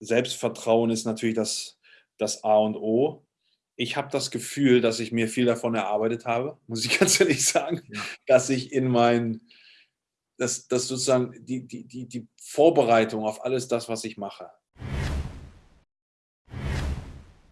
Selbstvertrauen ist natürlich das, das A und O. Ich habe das Gefühl, dass ich mir viel davon erarbeitet habe, muss ich ganz ehrlich sagen, ja. dass ich in mein, dass, dass sozusagen die, die, die, die Vorbereitung auf alles das, was ich mache.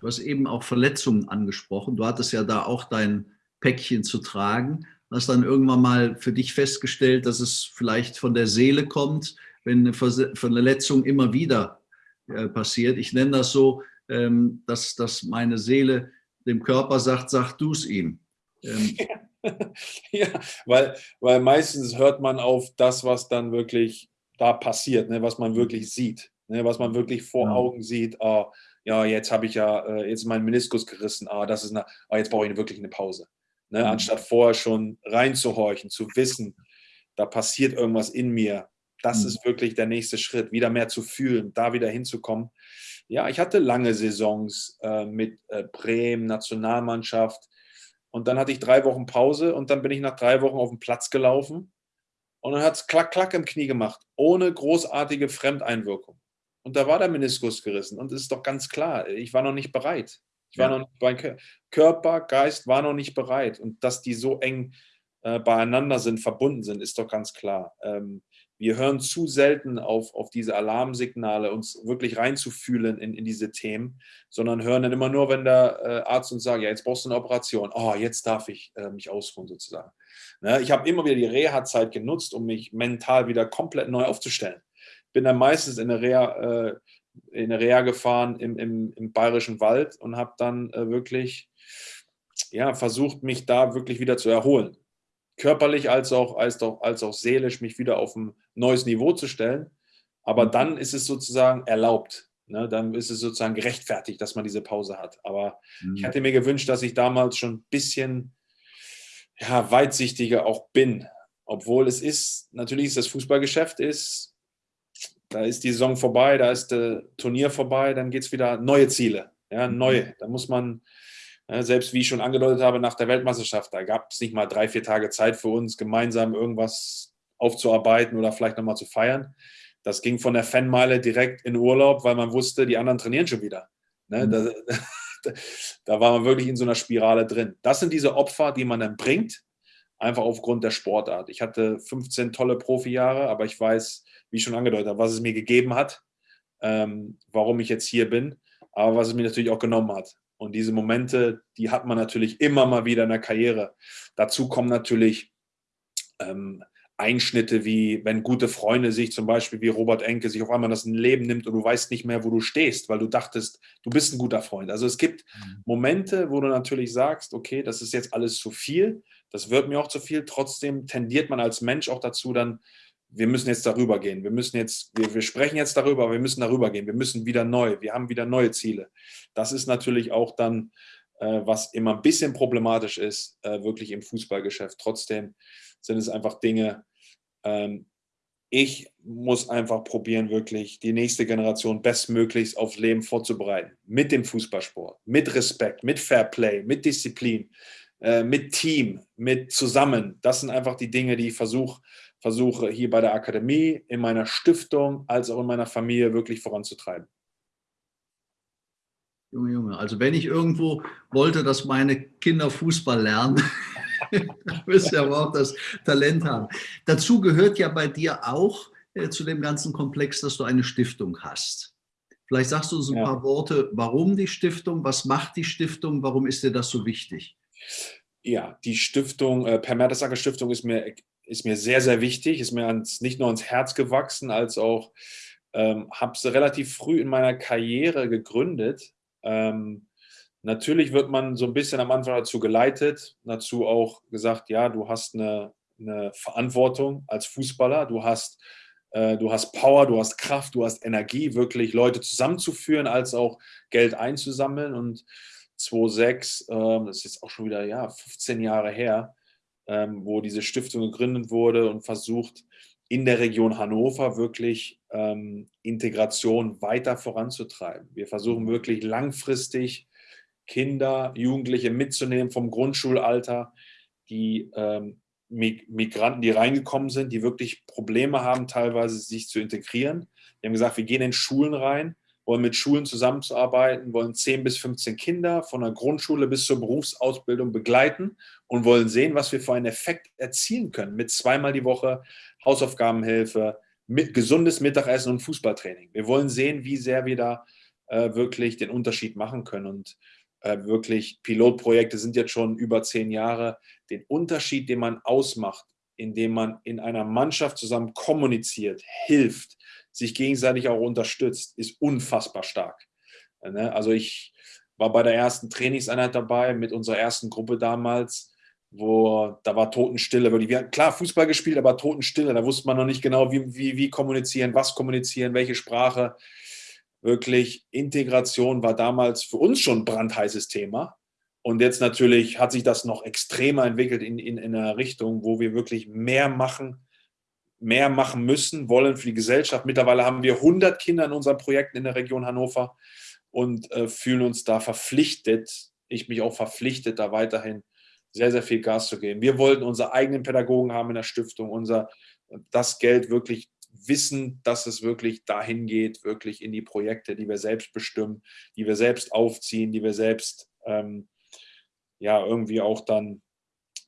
Du hast eben auch Verletzungen angesprochen. Du hattest ja da auch dein Päckchen zu tragen. Hast dann irgendwann mal für dich festgestellt, dass es vielleicht von der Seele kommt, wenn eine Verletzung immer wieder äh, passiert. Ich nenne das so, ähm, dass, dass meine Seele dem Körper sagt, sag du es ihm. Ähm, ja, weil, weil meistens hört man auf das, was dann wirklich da passiert, ne, was man wirklich sieht, ne, was man wirklich vor ja. Augen sieht. Ah, ja, jetzt habe ich ja, äh, jetzt meinen Meniskus gerissen, ah, das ist eine, ah, jetzt brauche ich wirklich eine Pause. Ne, mhm. Anstatt vorher schon reinzuhorchen, zu wissen, da passiert irgendwas in mir. Das mhm. ist wirklich der nächste Schritt, wieder mehr zu fühlen, da wieder hinzukommen. Ja, ich hatte lange Saisons äh, mit äh, Bremen, Nationalmannschaft, und dann hatte ich drei Wochen Pause und dann bin ich nach drei Wochen auf den Platz gelaufen und dann hat es klack, klack im Knie gemacht, ohne großartige Fremdeinwirkung. Und da war der Meniskus gerissen und es ist doch ganz klar, ich war noch nicht bereit. Ich war ja. noch mein Körper, Geist war noch nicht bereit. Und dass die so eng äh, beieinander sind, verbunden sind, ist doch ganz klar. Ähm, wir hören zu selten auf, auf diese Alarmsignale, uns wirklich reinzufühlen in, in diese Themen, sondern hören dann immer nur, wenn der äh, Arzt uns sagt, ja, jetzt brauchst du eine Operation. Oh, jetzt darf ich äh, mich ausruhen sozusagen. Ne? Ich habe immer wieder die Reha-Zeit genutzt, um mich mental wieder komplett neu aufzustellen. Bin dann meistens in eine Reha, äh, in eine Reha gefahren im, im, im Bayerischen Wald und habe dann äh, wirklich ja, versucht, mich da wirklich wieder zu erholen körperlich als auch, als, auch, als auch seelisch mich wieder auf ein neues Niveau zu stellen. Aber mhm. dann ist es sozusagen erlaubt. Ne? Dann ist es sozusagen gerechtfertigt, dass man diese Pause hat. Aber mhm. ich hätte mir gewünscht, dass ich damals schon ein bisschen ja, weitsichtiger auch bin. Obwohl es ist, natürlich ist das Fußballgeschäft ist, da ist die Saison vorbei, da ist das Turnier vorbei, dann geht es wieder neue Ziele. Ja, neue. Da muss man selbst wie ich schon angedeutet habe, nach der Weltmeisterschaft, da gab es nicht mal drei, vier Tage Zeit für uns, gemeinsam irgendwas aufzuarbeiten oder vielleicht nochmal zu feiern. Das ging von der Fanmeile direkt in Urlaub, weil man wusste, die anderen trainieren schon wieder. Ne? Mhm. Da, da, war man wirklich in so einer Spirale drin. Das sind diese Opfer, die man dann bringt, einfach aufgrund der Sportart. Ich hatte 15 tolle Profijahre, aber ich weiß, wie ich schon angedeutet habe, was es mir gegeben hat, ähm, warum ich jetzt hier bin, aber was es mir natürlich auch genommen hat. Und diese Momente, die hat man natürlich immer mal wieder in der Karriere. Dazu kommen natürlich ähm, Einschnitte wie, wenn gute Freunde sich zum Beispiel wie Robert Enke sich auf einmal das Leben nimmt und du weißt nicht mehr, wo du stehst, weil du dachtest, du bist ein guter Freund. Also es gibt mhm. Momente, wo du natürlich sagst, okay, das ist jetzt alles zu viel, das wird mir auch zu viel. Trotzdem tendiert man als Mensch auch dazu, dann wir müssen jetzt darüber gehen. Wir müssen jetzt, wir, wir sprechen jetzt darüber, aber wir müssen darüber gehen. Wir müssen wieder neu. Wir haben wieder neue Ziele. Das ist natürlich auch dann, äh, was immer ein bisschen problematisch ist, äh, wirklich im Fußballgeschäft. Trotzdem sind es einfach Dinge, ähm, ich muss einfach probieren, wirklich die nächste Generation bestmöglichst aufs Leben vorzubereiten. Mit dem Fußballsport, mit Respekt, mit Fairplay, mit Disziplin, äh, mit Team, mit zusammen. Das sind einfach die Dinge, die ich versuche, versuche hier bei der Akademie, in meiner Stiftung, als auch in meiner Familie wirklich voranzutreiben. Junge, Junge, also wenn ich irgendwo wollte, dass meine Kinder Fußball lernen, müsst ihr aber auch das Talent haben. Dazu gehört ja bei dir auch äh, zu dem ganzen Komplex, dass du eine Stiftung hast. Vielleicht sagst du uns ein ja. paar Worte, warum die Stiftung, was macht die Stiftung, warum ist dir das so wichtig? Ja, die Stiftung, äh, Per Mertesacker Stiftung ist mir ist mir sehr, sehr wichtig, ist mir ans, nicht nur ans Herz gewachsen, als auch ähm, habe sie relativ früh in meiner Karriere gegründet. Ähm, natürlich wird man so ein bisschen am Anfang dazu geleitet, dazu auch gesagt, ja, du hast eine, eine Verantwortung als Fußballer, du hast, äh, du hast Power, du hast Kraft, du hast Energie, wirklich Leute zusammenzuführen, als auch Geld einzusammeln. Und 2006, äh, das ist jetzt auch schon wieder ja, 15 Jahre her, ähm, wo diese Stiftung gegründet wurde und versucht, in der Region Hannover wirklich ähm, Integration weiter voranzutreiben. Wir versuchen wirklich langfristig Kinder, Jugendliche mitzunehmen vom Grundschulalter, die ähm, Migranten, die reingekommen sind, die wirklich Probleme haben, teilweise sich zu integrieren. Wir haben gesagt, wir gehen in Schulen rein, wollen mit Schulen zusammenzuarbeiten, wollen 10 bis 15 Kinder von der Grundschule bis zur Berufsausbildung begleiten und wollen sehen, was wir für einen Effekt erzielen können mit zweimal die Woche Hausaufgabenhilfe, mit gesundes Mittagessen und Fußballtraining. Wir wollen sehen, wie sehr wir da äh, wirklich den Unterschied machen können und äh, wirklich Pilotprojekte sind jetzt schon über zehn Jahre. Den Unterschied, den man ausmacht, indem man in einer Mannschaft zusammen kommuniziert, hilft, sich gegenseitig auch unterstützt, ist unfassbar stark. Ne? Also ich war bei der ersten Trainingseinheit dabei mit unserer ersten Gruppe damals, wo da war Totenstille. Wir hatten klar Fußball gespielt, aber Totenstille. Da wusste man noch nicht genau, wie, wie, wie kommunizieren, was kommunizieren, welche Sprache. Wirklich Integration war damals für uns schon ein brandheißes Thema. Und jetzt natürlich hat sich das noch extremer entwickelt in, in, in einer Richtung, wo wir wirklich mehr machen, mehr machen müssen, wollen für die Gesellschaft. Mittlerweile haben wir 100 Kinder in unseren Projekten in der Region Hannover und äh, fühlen uns da verpflichtet, ich mich auch verpflichtet, da weiterhin sehr, sehr viel Gas zu geben. Wir wollten unsere eigenen Pädagogen haben in der Stiftung, unser, das Geld wirklich wissen, dass es wirklich dahin geht, wirklich in die Projekte, die wir selbst bestimmen, die wir selbst aufziehen, die wir selbst ähm, ja irgendwie auch dann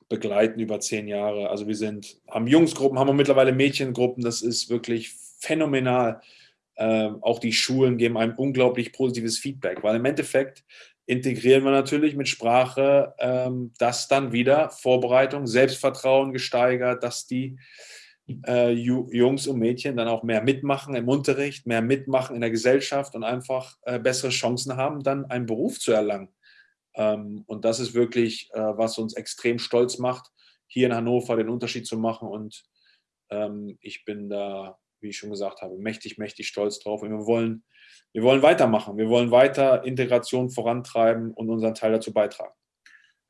begleiten über zehn Jahre. Also wir sind, haben Jungsgruppen, haben wir mittlerweile Mädchengruppen, das ist wirklich phänomenal. Ähm, auch die Schulen geben ein unglaublich positives Feedback, weil im Endeffekt integrieren wir natürlich mit Sprache ähm, das dann wieder, Vorbereitung, Selbstvertrauen gesteigert, dass die äh, Jungs und Mädchen dann auch mehr mitmachen im Unterricht, mehr mitmachen in der Gesellschaft und einfach äh, bessere Chancen haben, dann einen Beruf zu erlangen. Ähm, und das ist wirklich, äh, was uns extrem stolz macht, hier in Hannover den Unterschied zu machen. Und ähm, ich bin da, wie ich schon gesagt habe, mächtig, mächtig stolz drauf. Und wir wollen, wir wollen weitermachen. Wir wollen weiter Integration vorantreiben und unseren Teil dazu beitragen.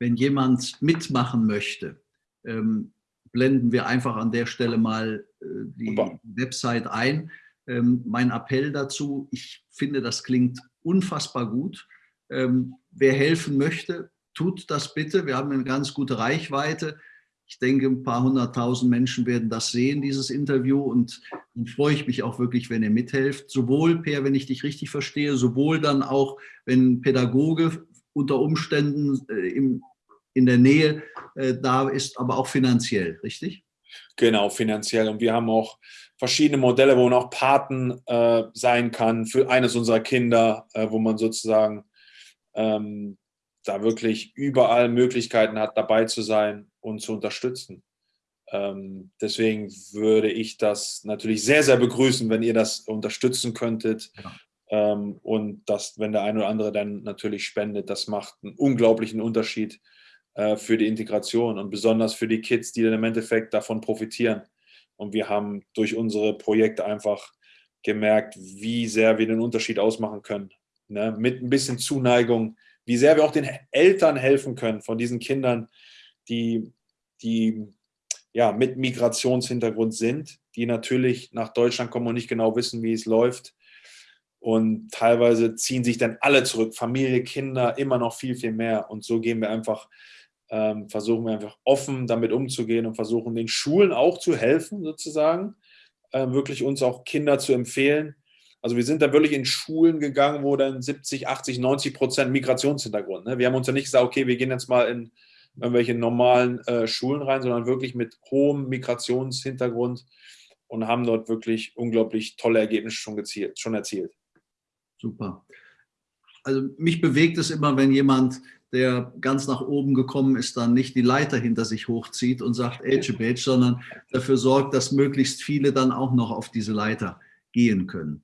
Wenn jemand mitmachen möchte, ähm, blenden wir einfach an der Stelle mal äh, die Super. Website ein. mein Appell dazu, ich finde, das klingt unfassbar gut. Ähm, wer helfen möchte, tut das bitte. Wir haben eine ganz gute Reichweite. Ich denke, ein paar hunderttausend Menschen werden das sehen, dieses Interview. Und dann freue ich mich auch wirklich, wenn ihr mithelft. Sowohl, Per, wenn ich dich richtig verstehe, sowohl dann auch, wenn Pädagoge unter Umständen äh, im, in der Nähe äh, da ist, aber auch finanziell, richtig? Genau, finanziell. Und wir haben auch verschiedene Modelle, wo man auch Paten äh, sein kann für eines unserer Kinder, äh, wo man sozusagen ähm, da wirklich überall Möglichkeiten hat, dabei zu sein und zu unterstützen. Ähm, deswegen würde ich das natürlich sehr, sehr begrüßen, wenn ihr das unterstützen könntet. Ja. Ähm, und das, wenn der eine oder andere dann natürlich spendet, das macht einen unglaublichen Unterschied äh, für die Integration und besonders für die Kids, die dann im Endeffekt davon profitieren. Und wir haben durch unsere Projekte einfach gemerkt, wie sehr wir den Unterschied ausmachen können ne, mit ein bisschen Zuneigung, wie sehr wir auch den Eltern helfen können von diesen Kindern, die, die ja, mit Migrationshintergrund sind, die natürlich nach Deutschland kommen und nicht genau wissen, wie es läuft. Und teilweise ziehen sich dann alle zurück, Familie, Kinder, immer noch viel, viel mehr. Und so gehen wir einfach, ähm, versuchen wir einfach offen damit umzugehen und versuchen den Schulen auch zu helfen, sozusagen, äh, wirklich uns auch Kinder zu empfehlen, also wir sind da wirklich in Schulen gegangen, wo dann 70, 80, 90 Prozent Migrationshintergrund. Ne? Wir haben uns ja nicht gesagt, okay, wir gehen jetzt mal in irgendwelche normalen äh, Schulen rein, sondern wirklich mit hohem Migrationshintergrund und haben dort wirklich unglaublich tolle Ergebnisse schon, gezielt, schon erzielt. Super. Also mich bewegt es immer, wenn jemand, der ganz nach oben gekommen ist, dann nicht die Leiter hinter sich hochzieht und sagt Age sondern dafür sorgt, dass möglichst viele dann auch noch auf diese Leiter gehen können.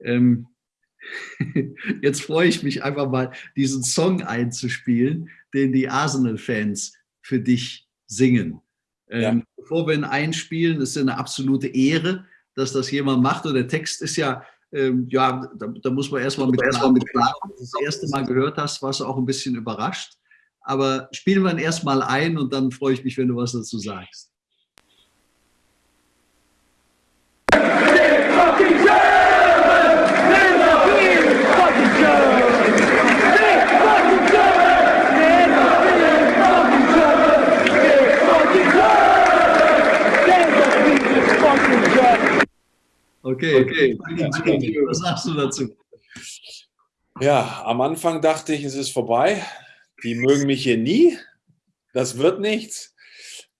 Ähm, jetzt freue ich mich einfach mal, diesen Song einzuspielen, den die Arsenal-Fans für dich singen. Ähm, ja. Bevor wir ihn einspielen, ist es eine absolute Ehre, dass das jemand macht. Und der Text ist ja, ähm, ja, da, da, muss man erstmal mit, erst mit klar, das erste Mal gehört hast, warst du auch ein bisschen überrascht. Aber spielen wir ihn erstmal ein und dann freue ich mich, wenn du was dazu sagst. Okay, okay. Was sagst du dazu? Ja, am Anfang dachte ich, es ist vorbei. Die mögen mich hier nie. Das wird nichts.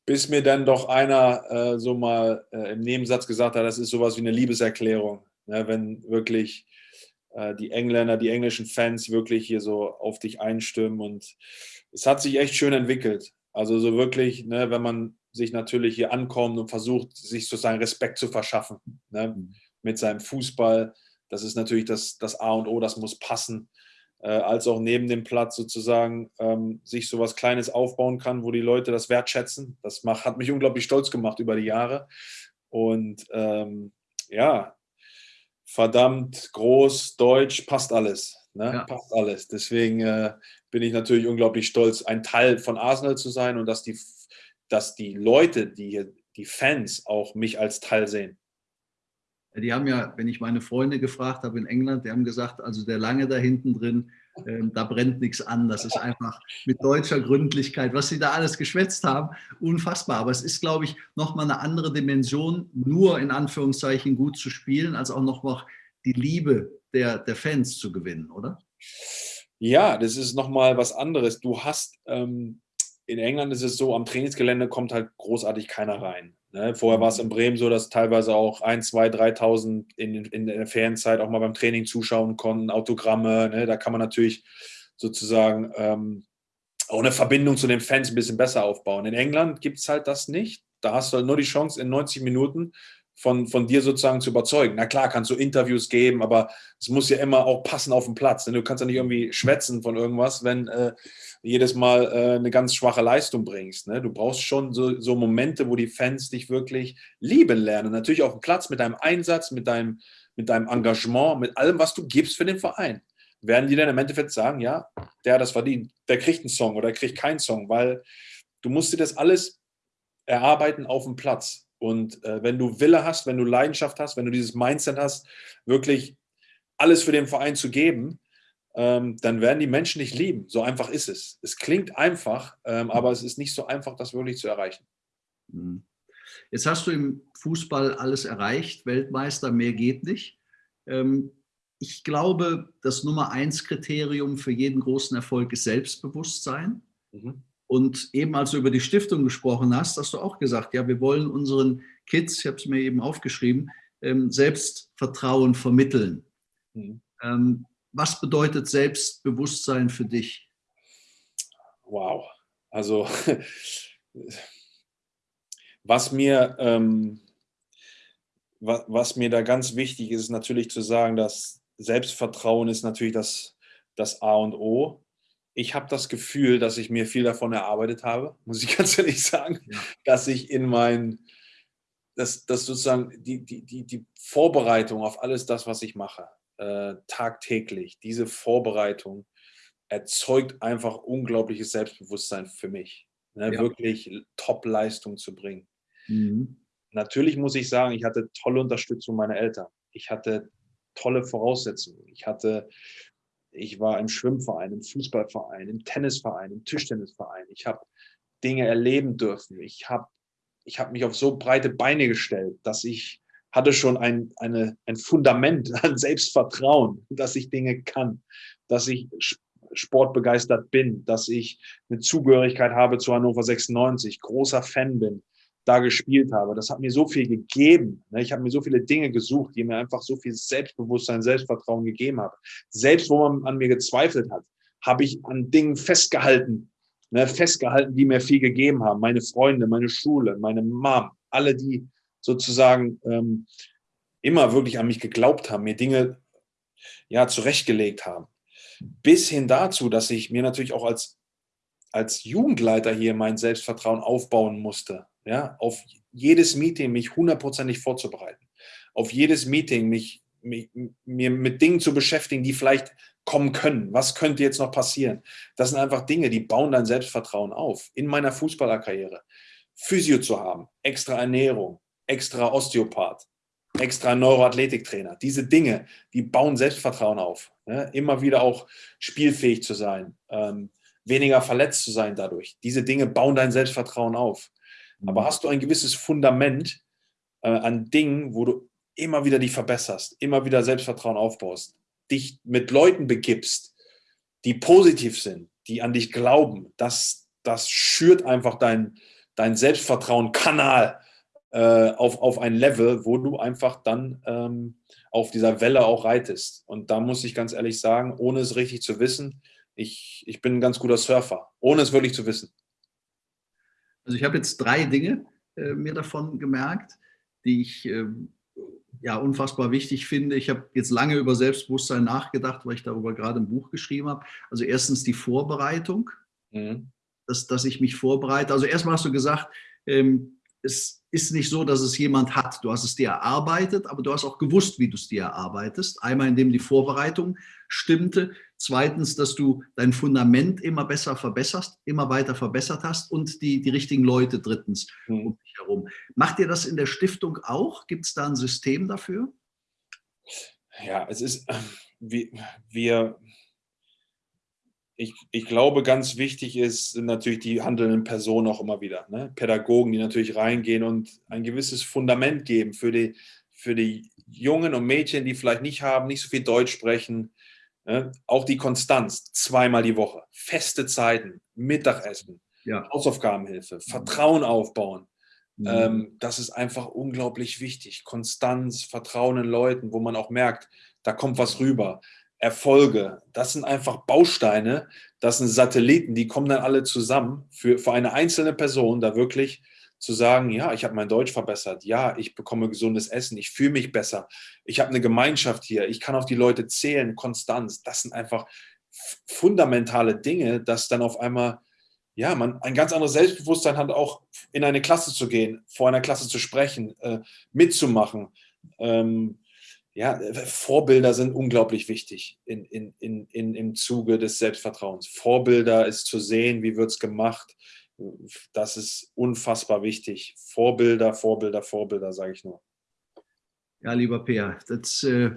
Bis mir dann doch einer äh, so mal äh, im Nebensatz gesagt hat, das ist sowas wie eine Liebeserklärung. Ne, wenn wirklich äh, die Engländer, die englischen Fans wirklich hier so auf dich einstimmen. Und es hat sich echt schön entwickelt. Also so wirklich, ne, wenn man sich natürlich hier ankommt und versucht, sich sozusagen Respekt zu verschaffen ne, mhm. Mit seinem Fußball. Das ist natürlich das, das A und O, das muss passen. Äh, als auch neben dem Platz sozusagen ähm, sich so was Kleines aufbauen kann, wo die Leute das wertschätzen. Das macht, hat mich unglaublich stolz gemacht über die Jahre. Und ähm, ja, verdammt groß, deutsch, passt alles. Ne? Ja. Passt alles. Deswegen äh, bin ich natürlich unglaublich stolz, ein Teil von Arsenal zu sein und dass die, dass die Leute, die hier, die Fans auch mich als Teil sehen. Die haben ja, wenn ich meine Freunde gefragt habe in England, die haben gesagt, also der Lange da hinten drin, ähm, da brennt nichts an. Das ist einfach mit deutscher Gründlichkeit, was sie da alles geschwätzt haben, unfassbar. Aber es ist, glaube ich, nochmal eine andere Dimension, nur in Anführungszeichen gut zu spielen, als auch nochmal die Liebe der, der Fans zu gewinnen, oder? Ja, das ist nochmal was anderes. Du hast, ähm, in England ist es so, am Trainingsgelände kommt halt großartig keiner rein. Ne? Vorher war es in Bremen so, dass teilweise auch 1, 2, 3.000 in, in der Ferienzeit auch mal beim Training zuschauen konnten, Autogramme. Ne? Da kann man natürlich sozusagen ähm, auch eine Verbindung zu den Fans ein bisschen besser aufbauen. In England gibt es halt das nicht. Da hast du halt nur die Chance, in 90 Minuten von, von dir sozusagen zu überzeugen. Na klar, kannst du Interviews geben, aber es muss ja immer auch passen auf dem Platz. Denn du kannst ja nicht irgendwie schwätzen von irgendwas, wenn äh, jedes Mal äh, eine ganz schwache Leistung bringst. Ne? Du brauchst schon so, so, Momente, wo die Fans dich wirklich lieben lernen. Natürlich auf dem Platz mit deinem Einsatz, mit deinem, mit deinem Engagement, mit allem, was du gibst für den Verein. Werden die dann im Endeffekt sagen, ja, der hat das verdient, der kriegt einen Song oder kriegt keinen Song, weil du musst dir das alles erarbeiten auf dem Platz. Und äh, wenn du Wille hast, wenn du Leidenschaft hast, wenn du dieses Mindset hast, wirklich alles für den Verein zu geben, ähm, dann werden die Menschen dich lieben. So einfach ist es. Es klingt einfach, ähm, aber es ist nicht so einfach, das wirklich zu erreichen. Mhm. Jetzt hast du im Fußball alles erreicht, Weltmeister, mehr geht nicht. Ähm, ich glaube, das Nummer eins Kriterium für jeden großen Erfolg ist Selbstbewusstsein. Mhm. Und eben als du über die Stiftung gesprochen hast, hast du auch gesagt, ja, wir wollen unseren Kids, ich habe es mir eben aufgeschrieben, ähm, Selbstvertrauen vermitteln. Mhm. Ähm, was bedeutet Selbstbewusstsein für dich? Wow, also was mir, ähm, was, was, mir da ganz wichtig ist, ist natürlich zu sagen, dass Selbstvertrauen ist natürlich das, das A und O ich habe das Gefühl, dass ich mir viel davon erarbeitet habe, muss ich ganz ehrlich sagen, ja. dass ich in mein, dass, dass sozusagen die, die, die, die Vorbereitung auf alles das, was ich mache, äh, tagtäglich, diese Vorbereitung erzeugt einfach unglaubliches Selbstbewusstsein für mich, ne, ja. wirklich Top-Leistung zu bringen. Mhm. Natürlich muss ich sagen, ich hatte tolle Unterstützung meiner Eltern. Ich hatte tolle Voraussetzungen. Ich hatte ich war im Schwimmverein, im Fußballverein, im Tennisverein, im Tischtennisverein. Ich habe Dinge erleben dürfen. Ich habe ich hab mich auf so breite Beine gestellt, dass ich hatte schon ein, eine, ein Fundament an Selbstvertrauen, dass ich Dinge kann, dass ich sportbegeistert bin, dass ich eine Zugehörigkeit habe zu Hannover 96, großer Fan bin, da gespielt habe. Das hat mir so viel gegeben. Ne? Ich habe mir so viele Dinge gesucht, die mir einfach so viel Selbstbewusstsein, Selbstvertrauen gegeben haben. Selbst wo man an mir gezweifelt hat, habe ich an Dingen festgehalten, ne? festgehalten, die mir viel gegeben haben. Meine Freunde, meine Schule, meine Mom, alle, die sozusagen ähm, immer wirklich an mich geglaubt haben, mir Dinge ja zurechtgelegt haben. Bis hin dazu, dass ich mir natürlich auch als als Jugendleiter hier mein Selbstvertrauen aufbauen musste ja, auf jedes Meeting mich hundertprozentig vorzubereiten, auf jedes Meeting mich, mich, mir mit Dingen zu beschäftigen, die vielleicht kommen können. Was könnte jetzt noch passieren? Das sind einfach Dinge, die bauen dein Selbstvertrauen auf. In meiner Fußballerkarriere Physio zu haben, extra Ernährung, extra Osteopath, extra Neuroathletiktrainer. Diese Dinge, die bauen Selbstvertrauen auf. Ne? Immer wieder auch spielfähig zu sein, ähm, weniger verletzt zu sein dadurch. Diese Dinge bauen dein Selbstvertrauen auf. Aber mhm. hast du ein gewisses Fundament äh, an Dingen, wo du immer wieder dich verbesserst, immer wieder Selbstvertrauen aufbaust, dich mit Leuten begibst, die positiv sind, die an dich glauben, das, das schürt einfach dein, dein Selbstvertrauen-Kanal äh, auf, auf ein Level, wo du einfach dann ähm, auf dieser Welle auch reitest. Und da muss ich ganz ehrlich sagen, ohne es richtig zu wissen, ich, ich bin ein ganz guter Surfer, ohne es wirklich zu wissen. Also ich habe jetzt drei Dinge äh, mir davon gemerkt, die ich äh, ja, unfassbar wichtig finde. Ich habe jetzt lange über Selbstbewusstsein nachgedacht, weil ich darüber gerade ein Buch geschrieben habe. Also erstens die Vorbereitung, mhm. dass, dass ich mich vorbereite. Also erstmal hast du gesagt, ähm, es ist nicht so, dass es jemand hat. Du hast es dir erarbeitet, aber du hast auch gewusst, wie du es dir erarbeitest. Einmal, indem die Vorbereitung stimmte. Zweitens, dass du dein Fundament immer besser verbesserst, immer weiter verbessert hast und die, die richtigen Leute drittens mhm. um dich herum. Macht ihr das in der Stiftung auch? Gibt es da ein System dafür? Ja, es ist, ähm, wir, wir ich, ich glaube, ganz wichtig ist sind natürlich die handelnden Personen auch immer wieder. Ne? Pädagogen, die natürlich reingehen und ein gewisses Fundament geben für die, für die Jungen und Mädchen, die vielleicht nicht haben, nicht so viel Deutsch sprechen. Ne? Auch die Konstanz, zweimal die Woche, feste Zeiten, Mittagessen, ja. Hausaufgabenhilfe, Vertrauen aufbauen. Mhm. Ähm, das ist einfach unglaublich wichtig. Konstanz, Vertrauen in Leuten, wo man auch merkt, da kommt was rüber. Erfolge, das sind einfach Bausteine, das sind Satelliten, die kommen dann alle zusammen für, für eine einzelne Person, da wirklich zu sagen, ja, ich habe mein Deutsch verbessert, ja, ich bekomme gesundes Essen, ich fühle mich besser, ich habe eine Gemeinschaft hier, ich kann auf die Leute zählen, Konstanz, das sind einfach fundamentale Dinge, dass dann auf einmal, ja, man ein ganz anderes Selbstbewusstsein hat, auch in eine Klasse zu gehen, vor einer Klasse zu sprechen, äh, mitzumachen, ähm, ja, äh, Vorbilder sind unglaublich wichtig in, in, in, in, im Zuge des Selbstvertrauens. Vorbilder ist zu sehen, wie wird es gemacht. Das ist unfassbar wichtig. Vorbilder, Vorbilder, Vorbilder, sage ich nur. Ja, lieber Peer, das, äh,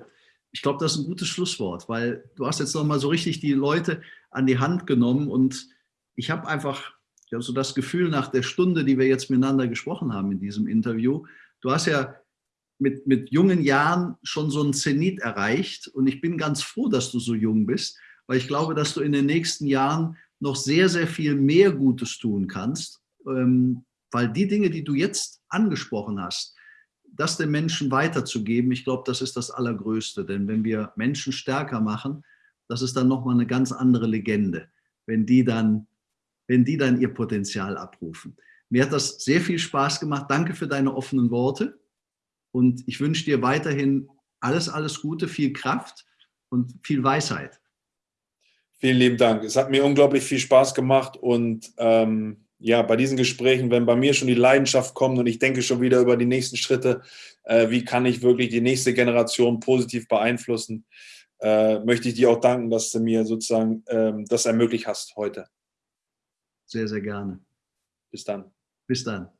ich glaube, das ist ein gutes Schlusswort, weil du hast jetzt nochmal so richtig die Leute an die Hand genommen und ich habe einfach ja, so das Gefühl nach der Stunde, die wir jetzt miteinander gesprochen haben in diesem Interview, du hast ja mit, mit jungen Jahren schon so ein Zenit erreicht. Und ich bin ganz froh, dass du so jung bist, weil ich glaube, dass du in den nächsten Jahren noch sehr, sehr viel mehr Gutes tun kannst, ähm, weil die Dinge, die du jetzt angesprochen hast, das den Menschen weiterzugeben, ich glaube, das ist das Allergrößte. Denn wenn wir Menschen stärker machen, das ist dann nochmal eine ganz andere Legende, wenn die, dann, wenn die dann ihr Potenzial abrufen. Mir hat das sehr viel Spaß gemacht. Danke für deine offenen Worte. Und ich wünsche dir weiterhin alles, alles Gute, viel Kraft und viel Weisheit. Vielen lieben Dank. Es hat mir unglaublich viel Spaß gemacht und ähm, ja, bei diesen Gesprächen, wenn bei mir schon die Leidenschaft kommt und ich denke schon wieder über die nächsten Schritte, äh, wie kann ich wirklich die nächste Generation positiv beeinflussen, äh, möchte ich dir auch danken, dass du mir sozusagen ähm, das ermöglicht hast heute. Sehr, sehr gerne. Bis dann. Bis dann.